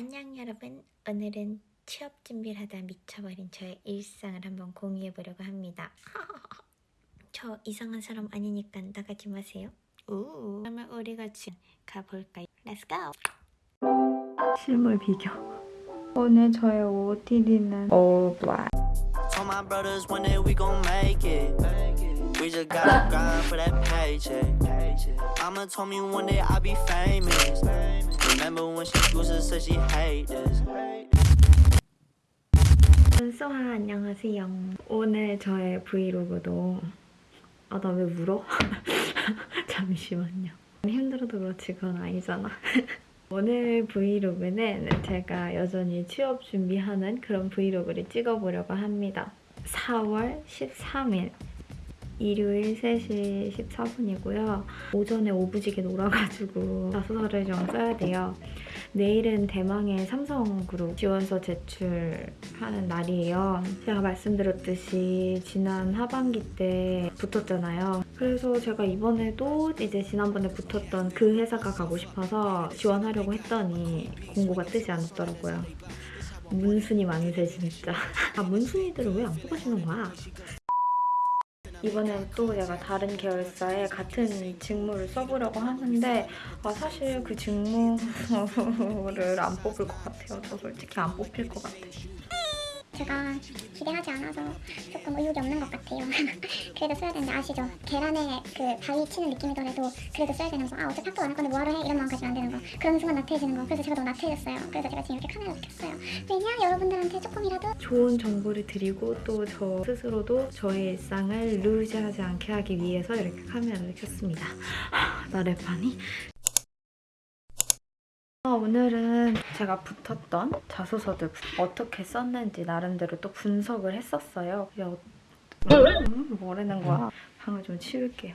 안녕 여러분 오늘은 취업 준비를 하다 미쳐버린 저의 일상을 한번 공유해 보려고 합니다 저 이상한 사람 아니니까 나가지 마세요 우 그러면 우리가 지금 가볼까요? Let's go 실물 비교 오늘 저의 OOTD는 all black Told my brothers one day we gon' make it. We just gotta grind for that paycheck. Mama told me one day I'll be famous. Remember when she to say she hate this. 소하 안녕하세요. 오늘 저의 브이로그도 아 나 왜 울어? 잠시만요. 힘들어도 그렇지 그건 아니잖아. 오늘 브이로그는 제가 여전히 취업 준비하는 그런 브이로그를 찍어보려고 합니다. 4월 13일 일요일 3시 14분이고요. 오전에 오부지게 놀아가지고 자소서를 좀 써야 돼요. 내일은 대망의 삼성그룹 지원서 제출하는 날이에요. 제가 말씀드렸듯이 지난 하반기 때 붙었잖아요. 그래서 제가 이번에도 이제 지난번에 붙었던 그 회사가 가고 싶어서 지원하려고 했더니 공고가 뜨지 않았더라고요. 문순이 많으세 진짜. 아 문순이들은 왜안 뽑아주는 거야? 이번엔 또 내가 다른 계열사에 같은 직무를 써보려고 하는데 아, 사실 그 직무를 안 뽑을 것 같아요. 저 솔직히 안 뽑힐 것 같아요. 제가 기대하지 않아서 조금 의욕이 없는 것 같아요. 그래도 써야 되는데 아시죠? 계란에 그 바위 치는 느낌이더라도 그래도 써야 되는 거. 아 어차피 학교 안 할 건데 뭐하러 해? 이런 마음 가지면 안 되는 거. 그런 순간 나태해지는 거. 그래서 제가 너무 나태해졌어요. 그래서 제가 지금 이렇게 카메라를 켰어요. 왜냐? 여러분들한테 조금이라도 좋은 정보를 드리고 또 저 스스로도 저의 일상을 루즈하지 않게 하기 위해서 이렇게 카메라를 켰습니다. 하, 나 랩하니? 어, 오늘은 제가 붙었던 자소서들 어떻게 썼는지 나름대로 또 분석을 했었어요. 야, 음, 뭐라는 거야? 방을 좀 치울게요.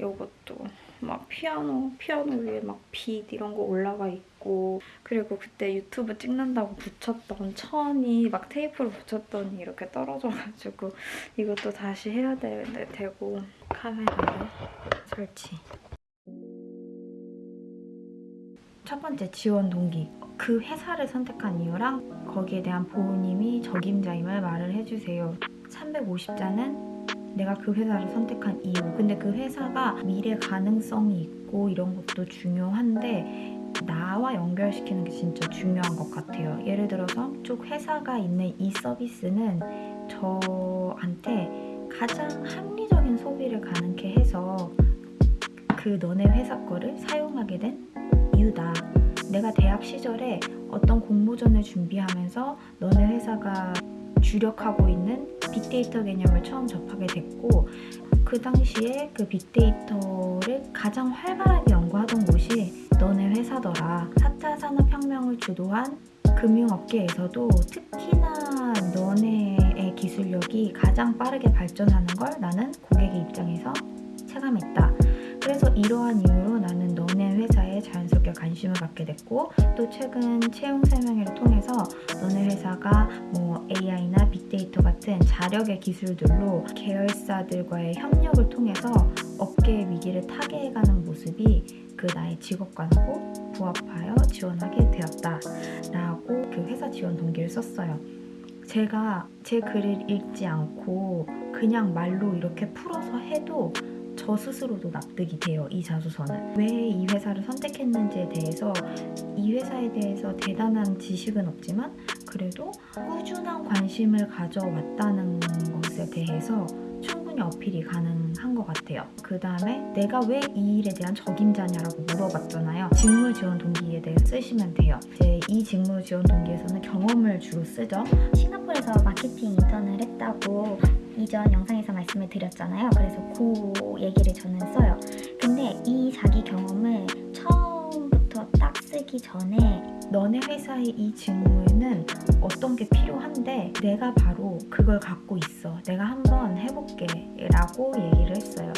이것도 막 피아노, 피아노 위에 막 빛 이런 거 올라가 있고 그리고 그때 유튜브 찍는다고 붙였던 천이 막 테이프로 붙였더니 이렇게 떨어져가지고 이것도 다시 해야 되, 되고 카메라를 설치 첫 번째 지원 동기 그 회사를 선택한 이유랑 거기에 대한 부모님이 적임자임을 말을 해주세요. 350자는 내가 그 회사를 선택한 이유. 근데 그 회사가 미래 가능성이 있고 이런 것도 중요한데 나와 연결시키는 게 진짜 중요한 것 같아요. 예를 들어서 쪽 회사가 있는 이 서비스는 저한테 가장 합리적인 소비를 가능케 해서 그 너네 회사 거를 사용하게 된 이유다 내가 대학 시절에 어떤 공모전을 준비하면서 너네 회사가 주력하고 있는 빅데이터 개념을 처음 접하게 됐고 그 당시에 그 빅데이터를 가장 활발하게 연구하던 곳이 너네 회사더라. 4차 산업혁명을 주도한 금융업계에서도 특히나 너네의 기술력이 가장 빠르게 발전하는 걸 나는 고객의 입장에서 체감했다. 그래서 이러한 이유로 나는 너네 회사에 자연스럽게 관심을 갖게 됐고 또 최근 채용 설명회를 통해서 너네 회사가 뭐 AI나 빅데이터 같은 자력의 기술들로 계열사들과의 협력을 통해서 업계의 위기를 타개해가는 모습이 그 나의 직업관하고 부합하여 지원하게 되었다 라고 그 회사 지원 동기를 썼어요. 제가 제 글을 읽지 않고 그냥 말로 이렇게 풀어서 해도 저 스스로도 납득이 돼요. 이 자소서는. 왜 이 회사를 선택했는지에 대해서 이 회사에 대해서 대단한 지식은 없지만 그래도 꾸준한 관심을 가져왔다는 것에 대해서 충분히 어필이 가능한 것 같아요. 그 다음에 내가 왜 이 일에 대한 적임자냐라고 물어봤잖아요. 직무 지원 동기에 대해 쓰시면 돼요. 이제 이 직무 지원 동기에서는 경험을 주로 쓰죠. 싱가포르에서 마케팅 인턴을 했다고 이전 영상에서 말씀을 드렸잖아요. 그래서 그 얘기를 저는 써요. 근데 이 자기 경험을 처음부터 딱 쓰기 전에 너네 회사의 이 직무에는 어떤 게 필요한데 내가 바로 그걸 갖고 있어. 내가 한번 해볼게 라고 얘기를 했어요.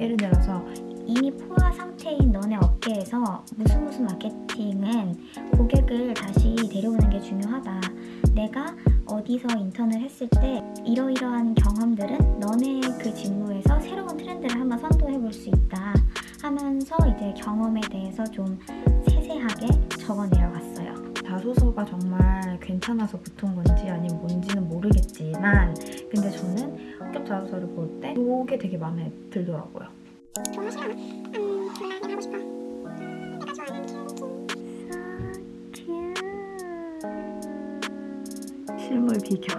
예를 들어서 이미 포화 상태인 너네 업계에서 무슨 무슨 마케팅은 고객을 다시 데려오는 게 중요하다. 내가 어디서 인턴을 했을 때 이러이러한 경험들은 너네 그 직무에서 새로운 트렌드를 한번 선도해 볼 수 있다 하면서 이제 경험에 대해서 좀 세세하게 적어 내려갔어요. 자소서가 정말 괜찮아서 붙은 건지 아니면 뭔지는 모르겠지만 근데 저는 합격 자소서를 볼 때 이게 되게 마음에 들더라고요. 비교.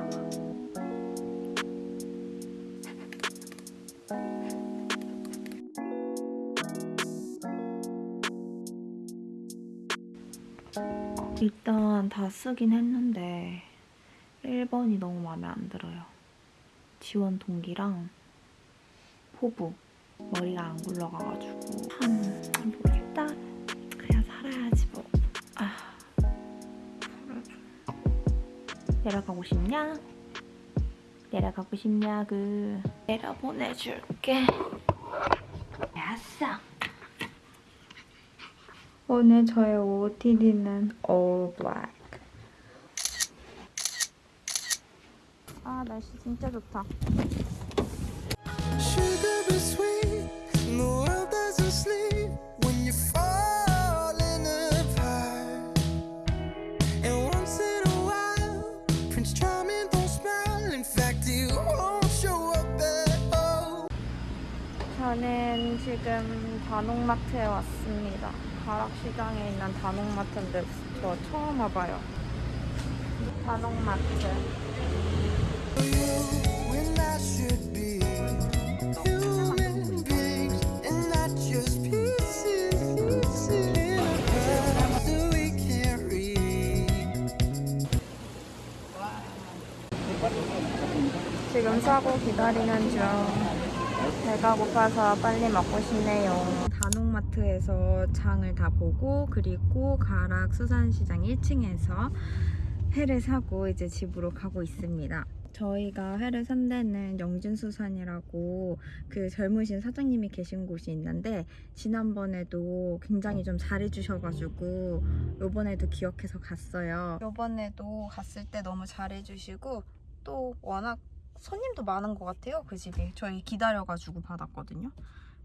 일단 다 쓰긴 했는데 1번이 너무 마음에 안 들어요. 지원 동기랑 포부 머리가 안 굴러가가지고 참 내려가고 싶냐? 내려가고 싶냐? 그 내려 보내줄게. 야싸. 오늘 저의 OOTD는 all black. 아 날씨 진짜 좋다. 저는 지금 단옥마트에 왔습니다. 가락시장에 있는 단옥마트인데 저 처음 와봐요. 단옥마트. 지금 사고 기다리는 중. 배가 고파서 빨리 먹고 싶네요. 단옥마트에서 장을 다 보고 그리고 가락 수산시장 1층에서 회를 사고 이제 집으로 가고 있습니다. 저희가 회를 산 데는 영진수산이라고 그 젊으신 사장님이 계신 곳이 있는데 지난번에도 굉장히 좀 잘해주셔가지고 요번에도 기억해서 갔어요. 요번에도 갔을 때 너무 잘해주시고 또 워낙 손님도 많은 것 같아요 그 집이. 저희 기다려가지고 받았거든요.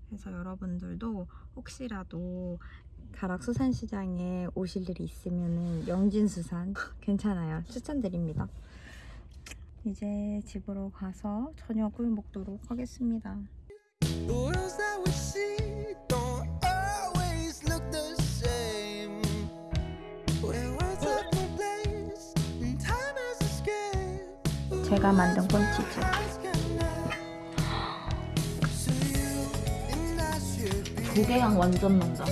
그래서 여러분들도 혹시라도 가락 수산시장에 오실 일이 있으면 영진수산 괜찮아요. 추천드립니다. 이제 집으로 가서 저녁을 먹도록 하겠습니다 제가 만든 콘치즈 무게감 완전 난다.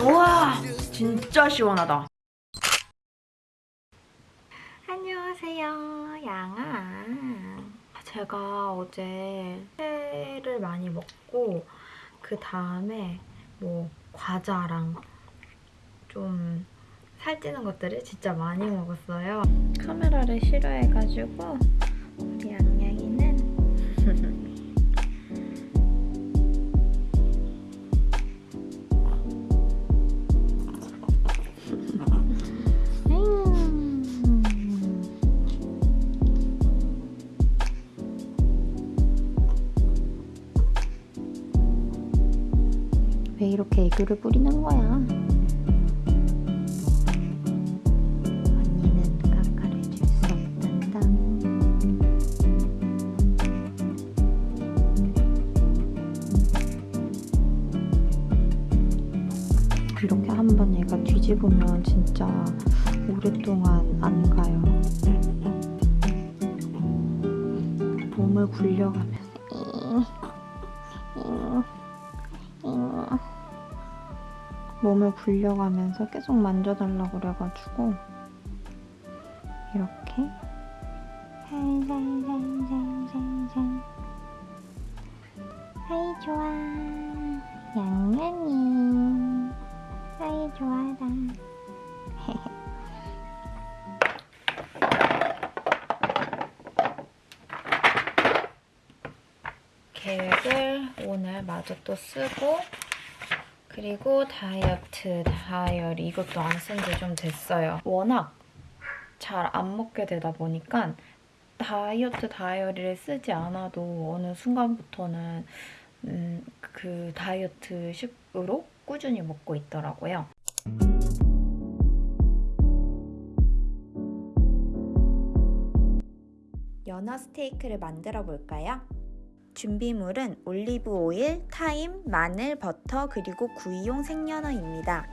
우와 진짜 시원하다. 안녕하세요 양아. 제가 어제 회를 많이 먹고 그 다음에 뭐 과자랑 좀 살찌는 것들을 진짜 많이 먹었어요 카메라를 싫어해가지고 우리 양양이는 왜 이렇게 애교를 부리는 거야? 뒤집으면 진짜 오랫동안 안 가요. 몸을 굴려가면서 몸을 굴려가면서 계속 만져달라고 그래가지고 이렇게 오늘 마저 또 쓰고 그리고 다이어트 다이어리 이것도 안 쓴 지 좀 됐어요. 워낙 잘 안 먹게 되다 보니까 다이어트 다이어리를 쓰지 않아도 어느 순간부터는 음, 그 다이어트식으로 꾸준히 먹고 있더라고요. 연어 스테이크를 만들어 볼까요? 준비물은 올리브 오일, 타임, 마늘, 버터, 그리고 구이용 생연어입니다.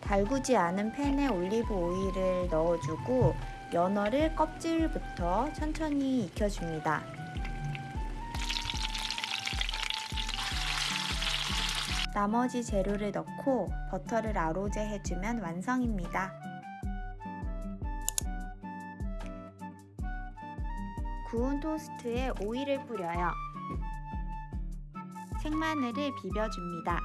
달구지 않은 팬에 올리브 오일을 넣어주고 연어를 껍질부터 천천히 익혀줍니다. 나머지 재료를 넣고 버터를 arroser 해주면 완성입니다. 구운 토스트에 오일을 뿌려요. 생마늘을 비벼줍니다.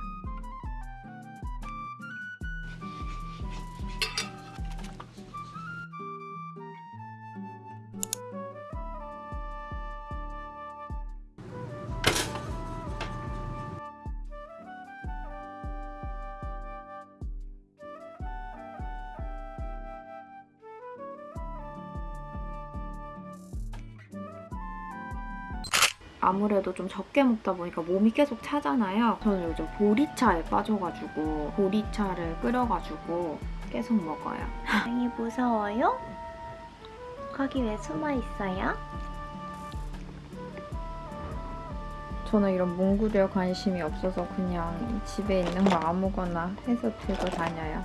아무래도 좀 적게 먹다 보니까 몸이 계속 차잖아요. 저는 요즘 보리차에 빠져가지고 보리차를 끓여가지고 계속 먹어요. 다행히 무서워요? 거기 왜 숨어 있어요? 저는 이런 문구류에 관심이 없어서 그냥 집에 있는 거 아무거나 해서 들고 다녀요.